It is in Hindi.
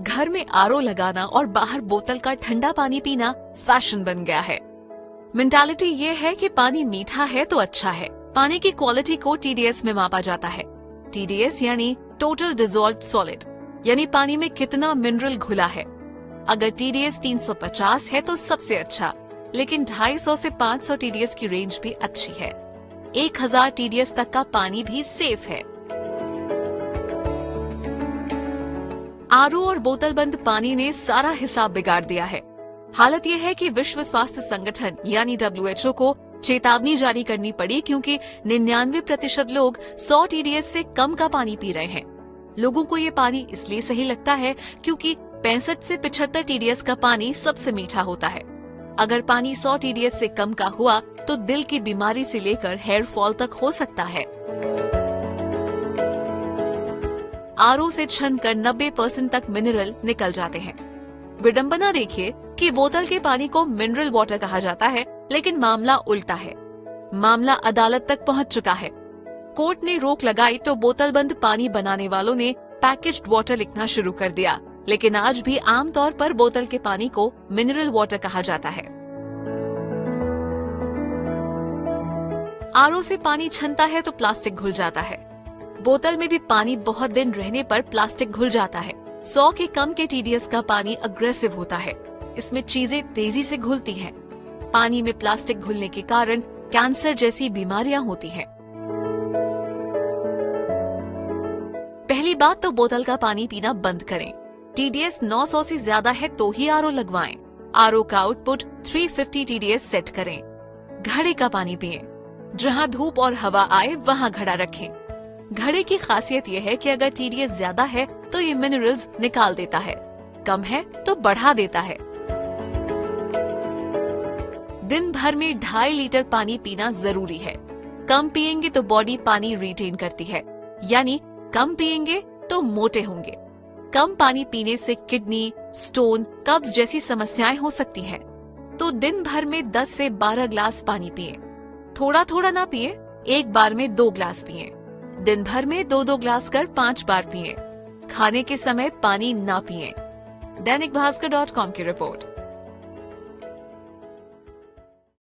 घर में आरओ लगाना और बाहर बोतल का ठंडा पानी पीना फ़ैशन बन गया है। मेंटालिटी ये है कि पानी मीठा है तो अच्छा है। पानी की क्वालिटी को टीडीएस में मापा जाता है। टीडीएस यानी टोटल डिजोल्व सॉलिड यानी पानी में कितना मिनरल घुला है। अगर टीडीएस 350 है तो सबसे अच्छा लेकिन 250 से 500 टीडीएस की रेंज भी अच्छी है। 1000 टीडीएस तक का पानी भी सेफ़ है। आर और बोतल बंद पानी ने सारा हिसाब बिगाड़ दिया है। हालत यह है कि विश्व स्वास्थ्य संगठन, यानी डब्ल्यूएचओ को चेतावनी जारी करनी पड़ी क्योंकि निन्यानवे प्रतिशत लोग 100 टीडीएस से कम का पानी पी रहे हैं। लोगों को ये पानी इसलिए सही लगता है क्योंकि पैंसठ से पिछहत्तर टीडीएस का पानी सबसे मीठा होता है। अगर पानी 100 टीडीएस से कम का हुआ तो दिल की बीमारी से लेकर हेयर फॉल तक हो सकता है। आर से छन कर नब्बे परसेंट तक मिनरल निकल जाते हैं। विडम्बना देखिए कि बोतल के पानी को मिनरल वाटर कहा जाता है, लेकिन मामला उल्टा है। मामला अदालत तक पहुँच चुका है। कोर्ट ने रोक लगाई तो बोतल बंद पानी बनाने वालों ने पैकेज्ड वाटर लिखना शुरू कर दिया, लेकिन आज भी आमतौर पर बोतल के पानी को मिनरल वाटर कहा जाता है। आर से पानी छनता है तो प्लास्टिक घुल जाता है। बोतल में भी पानी बहुत दिन रहने पर प्लास्टिक घुल जाता है सौ के कम के टीडीएस का पानी अग्रेसिव होता है इसमें चीज़ें तेज़ी से घुलती हैं। पानी में प्लास्टिक घुलने के कारण कैंसर जैसी बीमारियाँ होती हैं। पहली बात तो बोतल का पानी पीना बंद करें टीडीएस 900 से ज़्यादा है तो ही आरओ लगवाएँ। आरओ का आउटपुट 350 टीडीएस सेट करें घड़े का पानी पिए जहाँ धूप और हवा आए, वहाँ घड़ा रखें घड़े की खासियत यह है कि अगर टीडीएस ज़्यादा है तो ये मिनरल्स निकाल देता है। कम है तो बढ़ा देता है। दिन भर में ढाई लीटर पानी पीना ज़रूरी है। कम पिएँगे तो बॉडी पानी रिटेन करती है। यानी, कम पिएँगे तो मोटे होंगे। कम पानी पीने से किडनी स्टोन कब्ज जैसी समस्याएँ हो सकती हैं। तो दिन भर में 10 से 12 ग्लास पानी पिए। थोड़ा थोड़ा ना पिए, एक बार में दो ग्लास पिए। दिन भर में दो दो ग्लास कर पाँच बार पिए। खाने के समय पानी ना पिए। दैनिक भास्कर डॉट कॉम की रिपोर्ट।